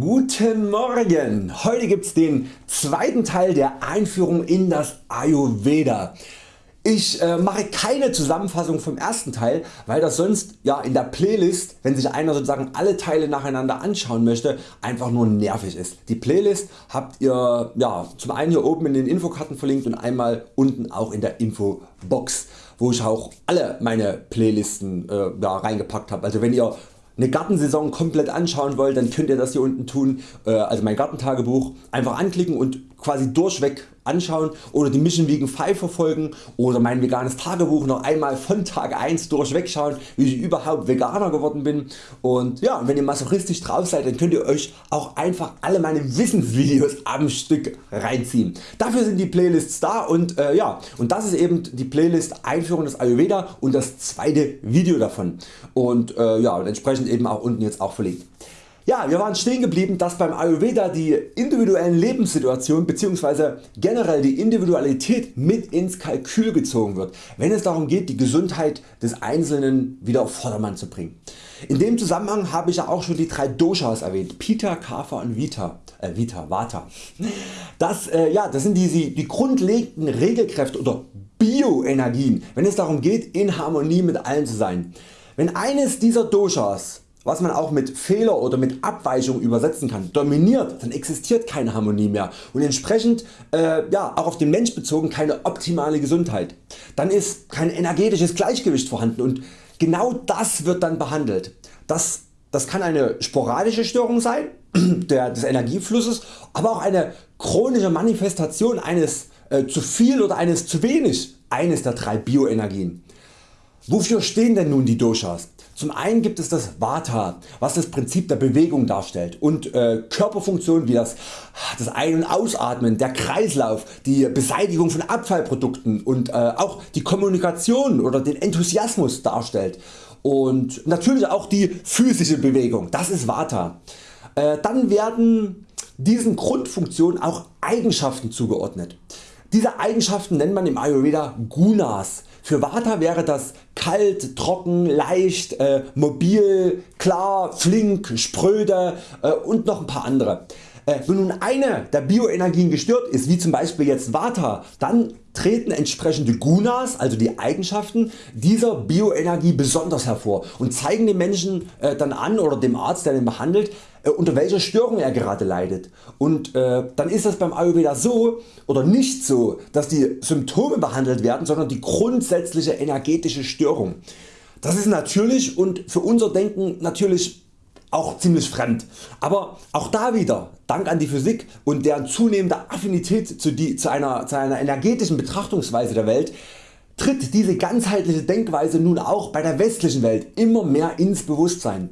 Guten Morgen! Heute gibt's den zweiten Teil der Einführung in das Ayurveda. Ich äh, mache keine Zusammenfassung vom ersten Teil, weil das sonst ja in der Playlist, wenn sich einer sozusagen alle Teile nacheinander anschauen möchte, einfach nur nervig ist. Die Playlist habt ihr ja, zum einen hier oben in den Infokarten verlinkt und einmal unten auch in der Infobox, wo ich auch alle meine Playlisten äh, ja, reingepackt habe. Also wenn ihr eine Gartensaison komplett anschauen wollt, dann könnt ihr das hier unten tun, äh, also mein Gartentagebuch einfach anklicken und quasi durchweg anschauen oder die Mission Vegan 5 verfolgen oder mein veganes Tagebuch noch einmal von Tag 1 durchweg schauen wie ich überhaupt Veganer geworden bin und ja wenn ihr masochistisch drauf seid dann könnt ihr Euch auch einfach alle meine Wissensvideos am Stück reinziehen. Dafür sind die Playlists da und äh, ja und das ist eben die Playlist Einführung des Ayurveda und das zweite Video davon und äh, ja und entsprechend eben auch unten jetzt auch verlinkt. Ja, wir waren stehen geblieben, dass beim Ayurveda die individuellen Lebenssituationen bzw. generell die Individualität mit ins Kalkül gezogen wird, wenn es darum geht die Gesundheit des Einzelnen wieder auf Vordermann zu bringen. In dem Zusammenhang habe ich ja auch schon die drei Doshas erwähnt, Pita, Kapha und Vita. Äh, Vita, Vata. Das, äh, ja, das sind die, die grundlegenden Regelkräfte oder Bioenergien, wenn es darum geht in Harmonie mit allen zu sein. Wenn eines dieser Doshas was man auch mit Fehler oder mit Abweichung übersetzen kann, dominiert, dann existiert keine Harmonie mehr und entsprechend äh, ja, auch auf den Mensch bezogen keine optimale Gesundheit. Dann ist kein energetisches Gleichgewicht vorhanden und genau das wird dann behandelt. Das, das kann eine sporadische Störung sein der, des Energieflusses, aber auch eine chronische Manifestation eines äh, zu viel oder eines zu wenig eines der drei Bioenergien. Wofür stehen denn nun die Doshas? Zum einen gibt es das Vata, was das Prinzip der Bewegung darstellt und äh, Körperfunktionen wie das, das Ein- und Ausatmen, der Kreislauf, die Beseitigung von Abfallprodukten und äh, auch die Kommunikation oder den Enthusiasmus darstellt und natürlich auch die physische Bewegung, das ist Vata. Äh, dann werden diesen Grundfunktionen auch Eigenschaften zugeordnet. Diese Eigenschaften nennt man im Ayurveda Gunas. Für Vata wäre das kalt, trocken, leicht, äh, mobil, klar, flink, spröde äh, und noch ein paar andere. Äh, wenn nun eine der Bioenergien gestört ist, wie zum Beispiel jetzt Vata, dann treten entsprechende Gunas, also die Eigenschaften dieser Bioenergie besonders hervor und zeigen dem Menschen äh, dann an oder dem Arzt der den behandelt äh, unter welcher Störung er gerade leidet und äh, dann ist das beim Ayurveda so oder nicht so dass die Symptome behandelt werden, sondern die grundsätzliche energetische Störung. Das ist natürlich und für unser Denken natürlich auch ziemlich fremd. Aber auch da wieder Dank an die Physik und deren zunehmende Affinität zu, die, zu, einer, zu einer energetischen Betrachtungsweise der Welt tritt diese ganzheitliche Denkweise nun auch bei der westlichen Welt immer mehr ins Bewusstsein.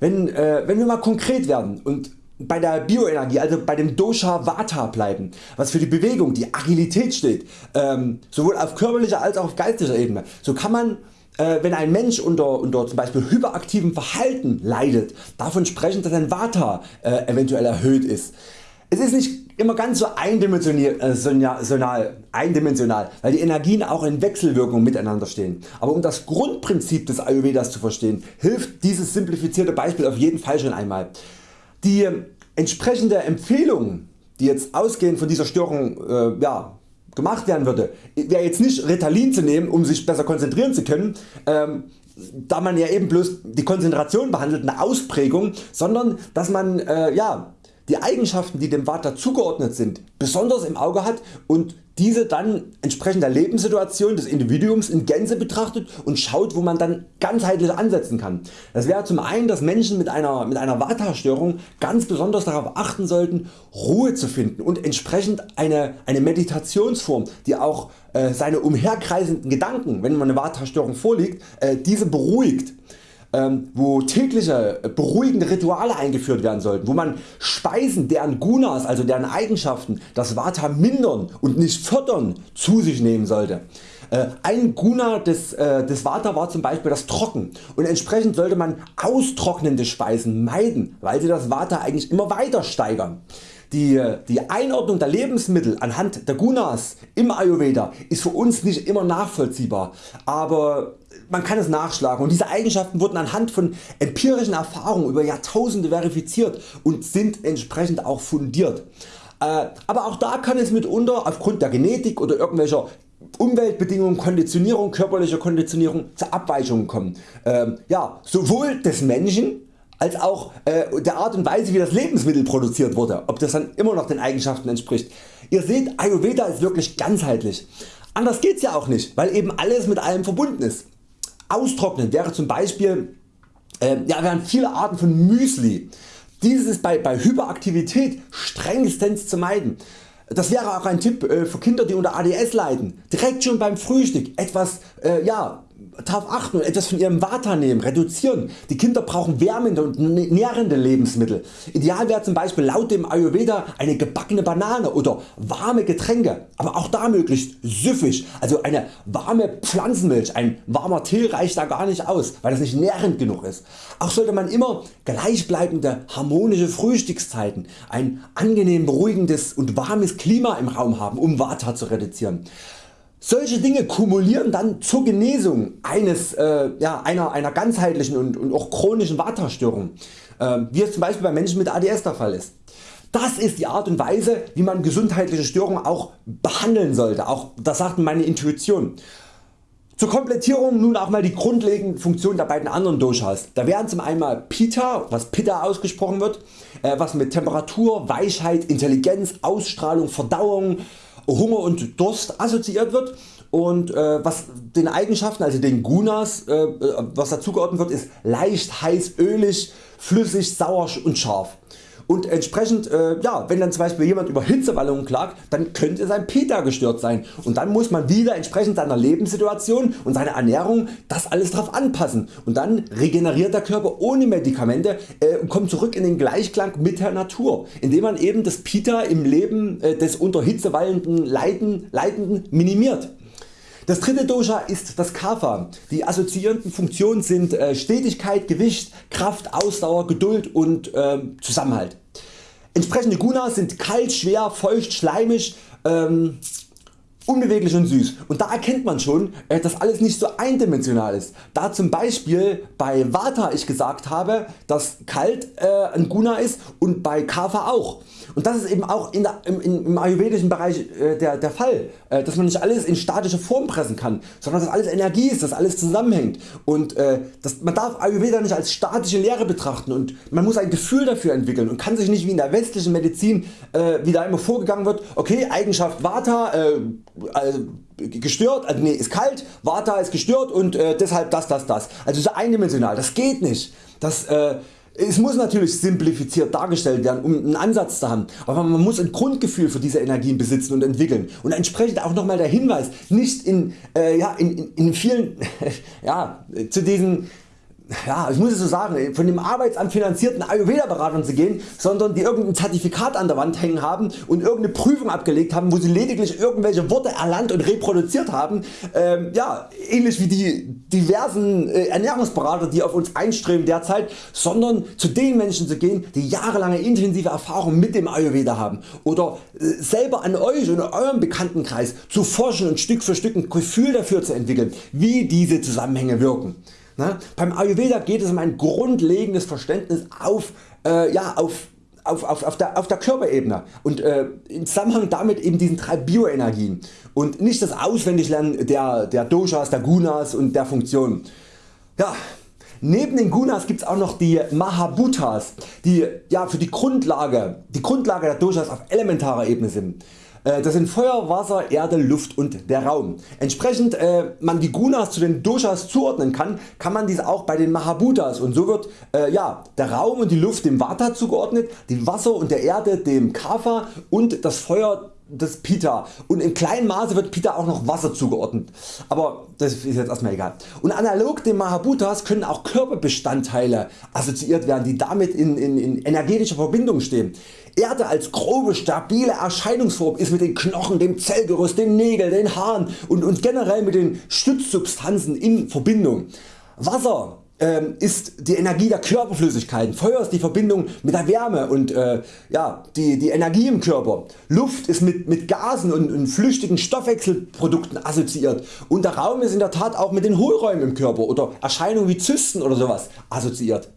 Wenn, äh, wenn wir mal konkret werden und bei der Bioenergie, also bei dem Dosha Vata bleiben, was für die Bewegung, die Agilität steht, ähm, sowohl auf körperlicher als auch auf geistiger Ebene, so kann man wenn ein Mensch unter, unter zum Beispiel hyperaktivem Verhalten leidet, davon sprechen dass ein Vata äh, eventuell erhöht ist. Es ist nicht immer ganz so eindimensional, äh, eindimensional, weil die Energien auch in Wechselwirkung miteinander stehen. Aber um das Grundprinzip des Ayurvedas zu verstehen, hilft dieses simplifizierte Beispiel auf jeden Fall schon einmal. Die entsprechende Empfehlung die jetzt ausgehend von dieser Störung äh, ja, gemacht werden würde, wäre jetzt nicht Ritalin zu nehmen um sich besser konzentrieren zu können, ähm, da man ja eben bloß die Konzentration behandelt, eine Ausprägung, sondern dass man äh, ja, die Eigenschaften die dem Vata zugeordnet sind besonders im Auge hat und diese dann entsprechend der Lebenssituation des Individuums in Gänze betrachtet und schaut wo man dann ganzheitlich ansetzen kann. Das wäre zum einen dass Menschen mit einer, mit einer Vata Störung ganz besonders darauf achten sollten Ruhe zu finden und entsprechend eine, eine Meditationsform die auch äh, seine umherkreisenden Gedanken wenn man eine Vata Störung vorliegt äh, diese beruhigt wo tägliche äh, beruhigende Rituale eingeführt werden sollten, wo man Speisen deren Gunas also deren Eigenschaften das Vata mindern und nicht fördern zu sich nehmen sollte. Äh, ein Guna des, äh, des Vata war zum Beispiel das Trocken und entsprechend sollte man austrocknende Speisen meiden, weil sie das Vata eigentlich immer weiter steigern. Die, die Einordnung der Lebensmittel anhand der Gunas im Ayurveda ist für uns nicht immer nachvollziehbar, aber man kann es nachschlagen und diese Eigenschaften wurden anhand von empirischen Erfahrungen über Jahrtausende verifiziert und sind entsprechend auch fundiert. Äh, aber auch da kann es mitunter aufgrund der Genetik oder irgendwelcher Umweltbedingungen, Konditionierung, körperliche Konditionierung zu Abweichungen kommen. Ähm, ja, sowohl des Menschen als auch äh, der Art und Weise wie das Lebensmittel produziert wurde, ob das dann immer noch den Eigenschaften entspricht. Ihr seht Ayurveda ist wirklich ganzheitlich. Anders geht's ja auch nicht, weil eben alles mit allem verbunden ist. Austrocknen wäre zum Beispiel äh, ja, wären viele Arten von Müsli. Dieses ist bei, bei Hyperaktivität strengstens zu meiden. Das wäre auch ein Tipp äh, für Kinder die unter ADS leiden. Direkt schon beim Frühstück etwas äh, ja, darauf achten und etwas von ihrem Vata nehmen, reduzieren. Die Kinder brauchen wärmende und nährende Lebensmittel. Ideal wäre zum Beispiel laut dem Ayurveda eine gebackene Banane oder warme Getränke, aber auch da möglichst süffig, also eine warme Pflanzenmilch, ein warmer Tee reicht da gar nicht aus, weil das nicht nährend genug ist. Auch sollte man immer gleichbleibende harmonische Frühstückszeiten, ein angenehm beruhigendes und warmes Klima im Raum haben um Vata zu reduzieren. Solche Dinge kumulieren dann zur Genesung eines, äh, ja, einer, einer ganzheitlichen und, und auch chronischen Vata-Störung, äh, wie es zum Beispiel bei Menschen mit ADS der Fall ist. Das ist die Art und Weise wie man gesundheitliche Störungen auch behandeln sollte, auch das sagt meine Intuition. Zur Komplettierung nun auch mal die grundlegenden Funktionen der beiden anderen Doshas. Da wären zum einen Pita, was Pitta ausgesprochen wird, äh, was mit Temperatur, Weichheit, Intelligenz, Ausstrahlung, Verdauung, Hunger und Durst assoziiert wird und äh, was den Eigenschaften also den Gunas äh, was dazugeordnet wird ist leicht heiß, ölig, flüssig, sauer und scharf. Und entsprechend, äh, ja, wenn dann zum Beispiel jemand über Hitzewallungen klagt, dann könnte sein Pita gestört sein und dann muss man wieder entsprechend seiner Lebenssituation und seiner Ernährung das alles darauf anpassen und dann regeneriert der Körper ohne Medikamente äh, und kommt zurück in den Gleichklang mit der Natur, indem man eben das Pita im Leben äh, des unter Hitze wallenden Leiden, Leidenden minimiert. Das dritte Dosha ist das Kapha. Die assoziierenden Funktionen sind äh, Stetigkeit, Gewicht, Kraft, Ausdauer, Geduld und äh, Zusammenhalt. Entsprechende Gunas sind kalt, schwer, feucht, schleimig, ähm, unbeweglich und süß und da erkennt man schon äh, dass alles nicht so eindimensional ist. Da zum Beispiel bei Vata ich gesagt habe dass kalt äh, ein Guna ist und bei Kapha auch. Und das ist eben auch in der, im, im, ayurvedischen Bereich äh, der, der Fall, äh, dass man nicht alles in statische Form pressen kann, sondern dass alles Energie ist, dass alles zusammenhängt und äh, das, man darf Ayurveda nicht als statische Lehre betrachten und man muss ein Gefühl dafür entwickeln und kann sich nicht wie in der westlichen Medizin äh, wie da immer vorgegangen wird, okay Eigenschaft Vata äh, also gestört, also nee, ist kalt, Vata ist gestört und äh, deshalb das das das. Also so eindimensional, das geht nicht. Das, äh, es muss natürlich simplifiziert dargestellt werden um einen Ansatz zu haben, aber man muss ein Grundgefühl für diese Energien besitzen und entwickeln. Und entsprechend auch nochmal der Hinweis nicht in, äh, ja, in, in, in vielen ja, zu diesen ja, ich muss es so sagen, von dem Arbeitsamt finanzierten Ayurveda Beratern zu gehen, sondern die irgendein Zertifikat an der Wand hängen haben und irgendeine Prüfung abgelegt haben, wo sie lediglich irgendwelche Worte erlernt und reproduziert haben. Ähm, ja, ähnlich wie die diversen äh, Ernährungsberater die auf uns einströmen derzeit, sondern zu den Menschen zu gehen die jahrelange intensive Erfahrung mit dem Ayurveda haben oder äh, selber an Euch und eurem Bekanntenkreis zu forschen und Stück für Stück ein Gefühl dafür zu entwickeln wie diese Zusammenhänge wirken. Na, beim Ayurveda geht es um ein grundlegendes Verständnis auf, äh, ja, auf, auf, auf, auf, der, auf der Körperebene und äh, im Zusammenhang damit eben diesen drei Bioenergien und nicht das Auswendiglernen der, der Doshas, der Gunas und der Funktionen. Ja, Neben den Gunas gibt es auch noch die Mahabhutas, die ja, für die Grundlage, die Grundlage der Doshas auf elementarer Ebene sind. Äh, das sind Feuer, Wasser, Erde, Luft und der Raum. Entsprechend äh, man die Gunas zu den Doshas zuordnen kann, kann man dies auch bei den Mahabhutas und so wird äh, ja, der Raum und die Luft dem Vata zugeordnet, die Wasser und der Erde dem Kapha und das Feuer das Pita und in kleinem Maße wird Pita auch noch Wasser zugeordnet, aber das ist jetzt erstmal egal. Und analog den Mahabhutas können auch Körperbestandteile assoziiert werden, die damit in, in, in energetischer Verbindung stehen. Erde als grobe stabile Erscheinungsform ist mit den Knochen, dem Zellgerüst, den Nägeln, den Haaren und, und generell mit den Stützsubstanzen in Verbindung. Wasser ist die Energie der Körperflüssigkeiten, Feuer ist die Verbindung mit der Wärme und äh, ja, die, die Energie im Körper, Luft ist mit, mit Gasen und, und flüchtigen Stoffwechselprodukten assoziiert. Und der Raum ist in der Tat auch mit den Hohlräumen im Körper oder Erscheinungen wie Zysten oder sowas assoziiert.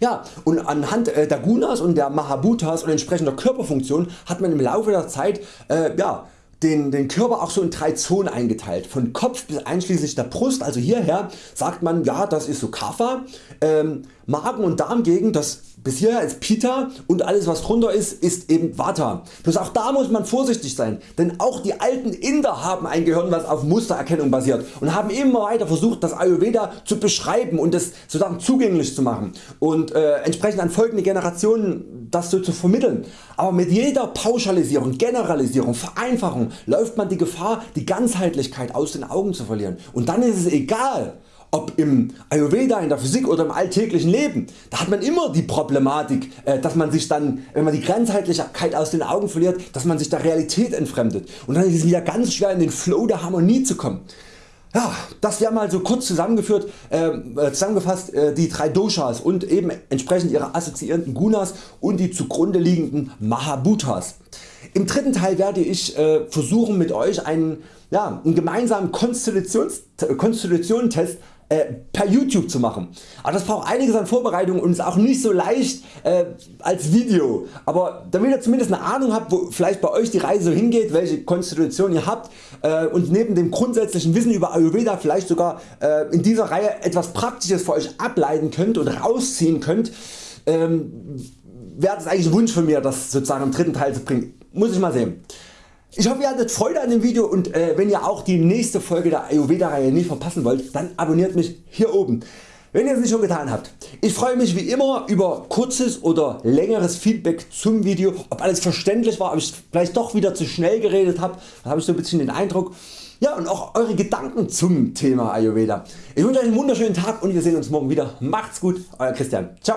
Ja, und anhand äh, der Gunas und der Mahabhutas und entsprechender Körperfunktion hat man im Laufe der Zeit äh, ja, den, den Körper auch so in drei Zonen eingeteilt. Von Kopf bis einschließlich der Brust, also hierher sagt man ja das ist so Kapha, ähm, Magen und Darmgegend das bis hierher ist Pita und alles was drunter ist, ist eben Vata. Bloß auch da muss man vorsichtig sein, denn auch die alten Inder haben ein Gehirn was auf Mustererkennung basiert und haben immer weiter versucht das Ayurveda zu beschreiben und es sozusagen zugänglich zu machen und äh, entsprechend an folgende Generationen das so zu vermitteln. Aber mit jeder Pauschalisierung, Generalisierung, Vereinfachung läuft man die Gefahr die Ganzheitlichkeit aus den Augen zu verlieren und dann ist es egal ob im Ayurveda, in der Physik oder im alltäglichen Leben, da hat man immer die Problematik, äh, dass man sich dann, wenn man die Ganzheitlichkeit aus den Augen verliert, dass man sich der Realität entfremdet und dann ist es wieder ganz schwer in den Flow der Harmonie zu kommen. Ja, das wäre mal so kurz zusammengeführt, ähm, äh, zusammengefasst äh, die drei Doshas und eben entsprechend ihre assoziierenden Gunas und die zugrunde liegenden Mahabhutas. Im dritten Teil werde ich äh, versuchen mit Euch einen, ja, einen gemeinsamen Konstitutionstest äh, per YouTube zu machen. Aber das braucht einiges an Vorbereitung und ist auch nicht so leicht äh, als Video. Aber damit ihr zumindest eine Ahnung habt wo vielleicht bei Euch die Reise hingeht, welche Konstitution ihr habt äh, und neben dem grundsätzlichen Wissen über Ayurveda vielleicht sogar äh, in dieser Reihe etwas Praktisches für Euch ableiten könnt und rausziehen könnt, ähm, wäre das eigentlich ein Wunsch von mir das sozusagen im dritten Teil zu bringen. Muss ich mal sehen. Ich hoffe ihr hattet Freude an dem Video und äh, wenn ihr auch die nächste Folge der Ayurveda Reihe nicht verpassen wollt, dann abonniert mich hier oben. Wenn ihr es nicht schon getan habt. Ich freue mich wie immer über kurzes oder längeres Feedback zum Video, ob alles verständlich war, ob ich vielleicht doch wieder zu schnell geredet habe, da habe ich so ein bisschen den Eindruck. Ja und auch Eure Gedanken zum Thema Ayurveda. Ich wünsche Euch einen wunderschönen Tag und wir sehen uns morgen wieder. Macht's gut, Euer Christian. Ciao.